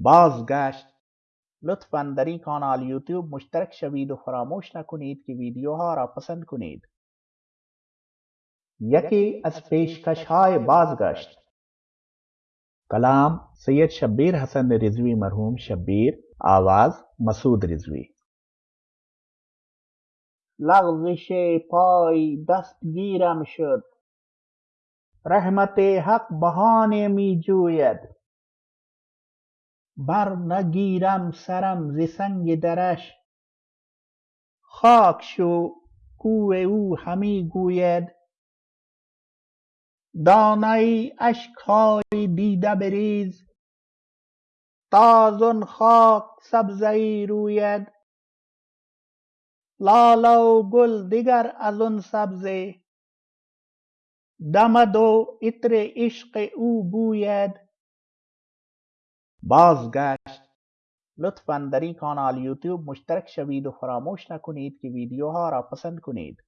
بازگشت. لطفا در N کانال YouTube مشترک شوید و فراموش نکنید که ویدیوها را پسند کنید. یکی از پیشکش های بازگشت. کلام سید شبیر حسن رضوی، مرحوم شبیر آواز مسعود رضوی. لغزش پای دستگیرم شد. رحمت حق بهانه می جوید بر نگیرم سرم ز سنگ درش. خاک شو کوه او همی گوید. دانه اشک های دیده بریز تا زان خاک سبزه ای روید. لاله و گل دگر از آن سبزه. دمد و عطر عشق او بوید. بازگشت لطفا در این کانال یوتیوب مشترک شوید و فراموش نکنید که ویدیوها را پسند کنید.